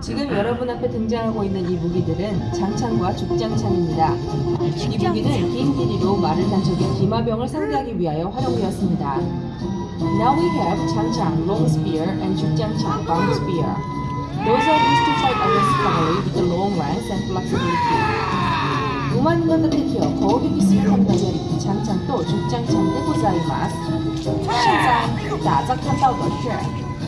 지금 여러분 앞에 등장하고 있는 이 무기들은 장창과 죽장창입니다. 이 무기는 긴 길이로 말을 단척해 기마병을 상대하기 위하여 활용되었습니다. Now we have 장창, long spear, and 죽장창, bound spear. Those are used to fight against cavalry with the long range and flexibility. 우만만 대티어 거기 비슷한 가젤이 장창 또 죽장창 대 고자이마스. 现在打仗看到的是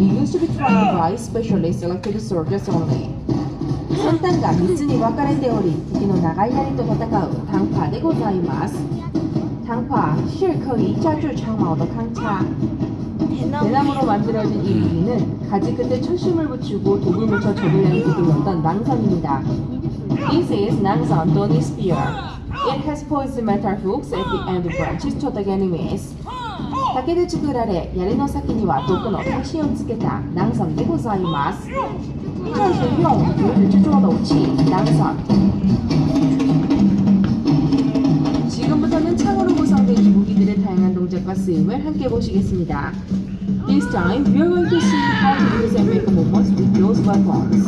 It used to be trained by specially selected soldiers only. 先端が3つに分かれており、敵の長い槍と戦う당파でございます。당파是可以加制长矛的康叉。 대나무로 만들어진 이 무기는 가지 끝에 철심을 붙이고 독을 묻혀 적을 향해 두들렸던 낭선입니다. This is 낭선 Donny Spear. It has poised metal hooks at the end branches to the enemies. 竹で作られ、槍の先には毒の端をつけた낭선でございます。这是用竹子制作的武器낭선。 지금부터는 창으로 구성된 이 무기들의 다양한 동작과 쓰임을 함께 보시겠습니다. This time, we are going to see how to use and make movements with those weapons.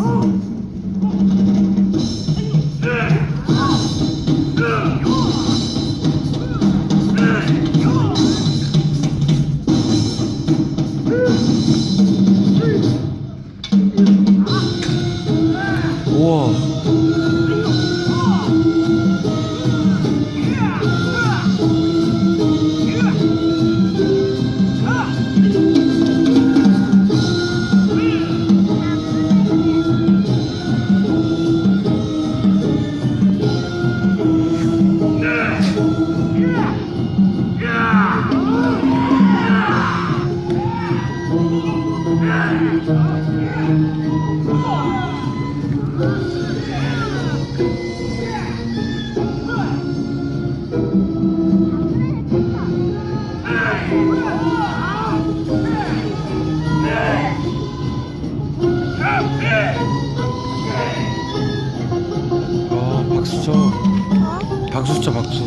박수 쳐. 박수 쳐 박수